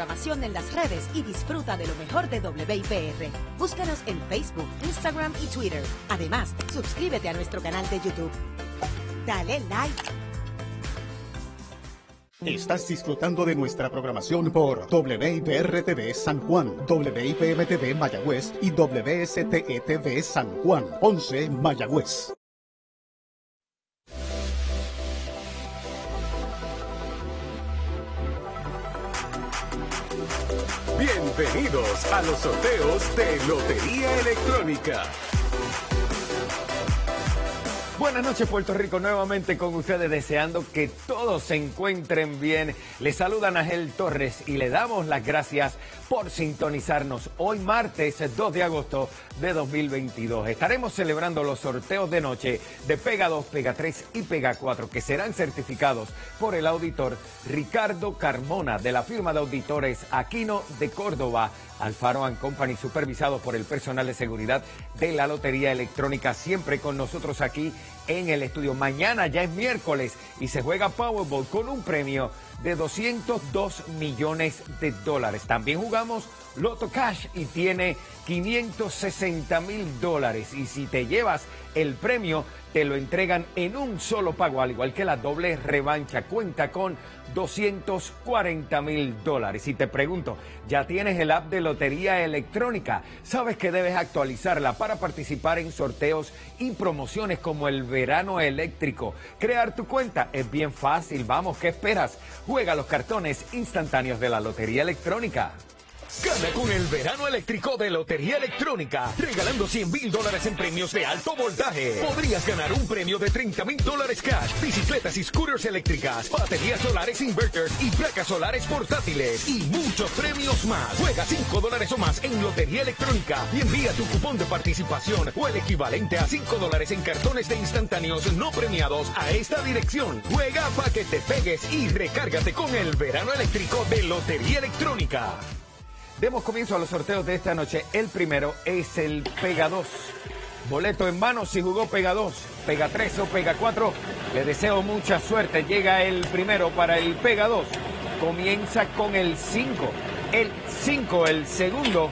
en las redes y disfruta de lo mejor de WIPR. Búscanos en Facebook, Instagram y Twitter. Además, suscríbete a nuestro canal de YouTube. Dale like. Estás disfrutando de nuestra programación por WIPR-TV San Juan, WIPM-TV Mayagüez y WSTE-TV San Juan, 11 Mayagüez. Bienvenidos a los sorteos de Lotería Electrónica. Buenas noches Puerto Rico, nuevamente con ustedes deseando que todos se encuentren bien. Les saluda Ángel Torres y le damos las gracias por sintonizarnos hoy martes 2 de agosto de 2022. Estaremos celebrando los sorteos de noche de Pega 2, Pega 3 y Pega 4 que serán certificados por el auditor Ricardo Carmona de la firma de auditores Aquino de Córdoba Alfaro and Company, supervisados por el personal de seguridad de la Lotería Electrónica, siempre con nosotros aquí en el estudio. Mañana ya es miércoles y se juega Powerball con un premio de 202 millones de dólares. También jugamos Loto Cash y tiene 560 mil dólares. Y si te llevas el premio, te lo entregan en un solo pago, al igual que la doble revancha. Cuenta con 240 mil dólares. Y te pregunto, ¿ya tienes el app de Lotería Electrónica? ¿Sabes que debes actualizarla para participar en sorteos y promociones como el verano eléctrico? Crear tu cuenta es bien fácil. Vamos, ¿qué esperas? Juega los cartones instantáneos de la Lotería Electrónica. Gana con el verano eléctrico de Lotería Electrónica, regalando 100 mil dólares en premios de alto voltaje. Podrías ganar un premio de 30 mil dólares cash, bicicletas y scooters eléctricas, baterías solares inverters y placas solares portátiles y muchos premios más. Juega 5 dólares o más en Lotería Electrónica y envía tu cupón de participación o el equivalente a 5 dólares en cartones de instantáneos no premiados a esta dirección. Juega para que te pegues y recárgate con el verano eléctrico de Lotería Electrónica. Demos comienzo a los sorteos de esta noche. El primero es el Pega 2. Boleto en mano si jugó Pega 2, Pega 3 o Pega 4. Le deseo mucha suerte. Llega el primero para el Pega 2. Comienza con el 5. El 5, el segundo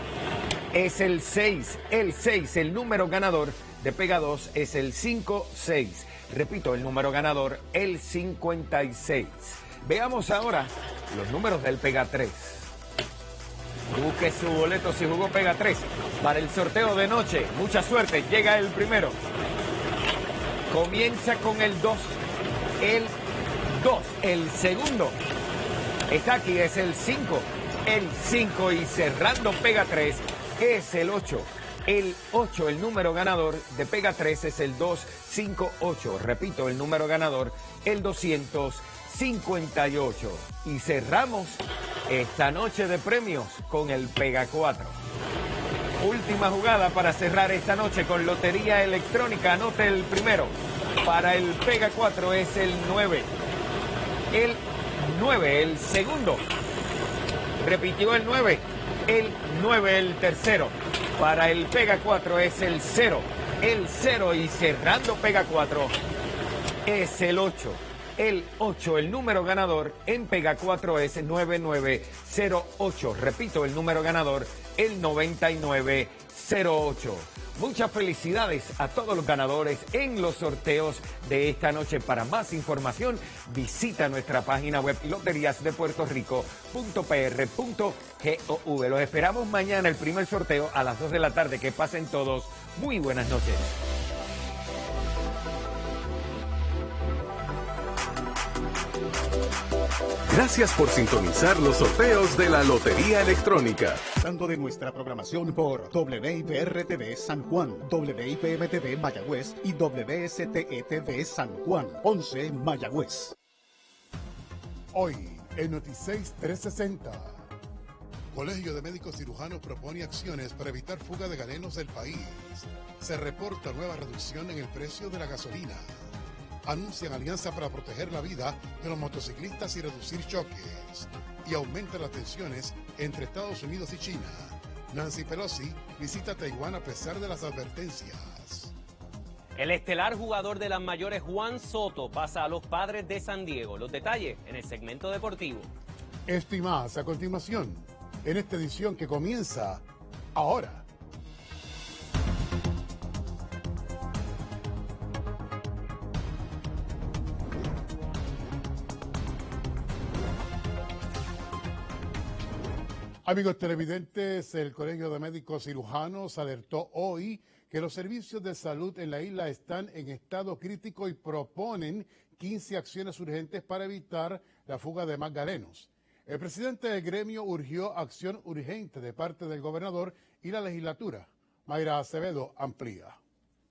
es el 6. El 6, el número ganador de Pega 2 es el 5-6. Repito, el número ganador, el 56. Veamos ahora los números del Pega 3. Busque su boleto si jugó Pega 3 para el sorteo de noche. Mucha suerte, llega el primero. Comienza con el 2. El 2. El segundo. Está aquí, es el 5. El 5 y cerrando Pega 3 es el 8. El 8, el número ganador de Pega 3 es el 258. Repito, el número ganador, el 258. Y cerramos esta noche de premios con el Pega 4. Última jugada para cerrar esta noche con Lotería Electrónica. Anote el primero. Para el Pega 4 es el 9. El 9, el segundo. Repitió el 9. El 9, el tercero. Para el Pega 4 es el 0. El 0 y cerrando Pega 4 es el 8 el 8. El número ganador en Pega 4 es 9908. Repito, el número ganador, el 9908. Muchas felicidades a todos los ganadores en los sorteos de esta noche. Para más información, visita nuestra página web loteriasdepuertorico.pr.gov. Los esperamos mañana, el primer sorteo a las 2 de la tarde. Que pasen todos. Muy buenas noches. Gracias por sintonizar los sorteos de la Lotería Electrónica. Dando de nuestra programación por WIPR-TV San Juan, WIPM-TV Mayagüez y WSTE-TV San Juan, 11 Mayagüez. Hoy, en Noticias 360. Colegio de Médicos Cirujanos propone acciones para evitar fuga de galenos del país. Se reporta nueva reducción en el precio de la gasolina anuncian alianza para proteger la vida de los motociclistas y reducir choques. Y aumenta las tensiones entre Estados Unidos y China. Nancy Pelosi visita Taiwán a pesar de las advertencias. El estelar jugador de las mayores Juan Soto pasa a los padres de San Diego. Los detalles en el segmento deportivo. Esto y más a continuación, en esta edición que comienza ahora. Amigos televidentes, el Colegio de Médicos Cirujanos alertó hoy que los servicios de salud en la isla están en estado crítico y proponen 15 acciones urgentes para evitar la fuga de más galenos. El presidente del gremio urgió acción urgente de parte del gobernador y la legislatura. Mayra Acevedo amplía.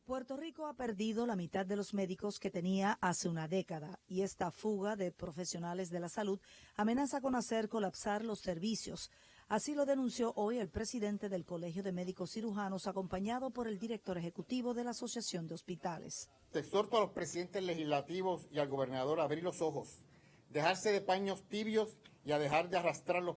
Puerto Rico ha perdido la mitad de los médicos que tenía hace una década y esta fuga de profesionales de la salud amenaza con hacer colapsar los servicios. Así lo denunció hoy el presidente del Colegio de Médicos Cirujanos, acompañado por el director ejecutivo de la Asociación de Hospitales. Te exhorto a los presidentes legislativos y al gobernador a abrir los ojos, dejarse de paños tibios y a dejar de arrastrar los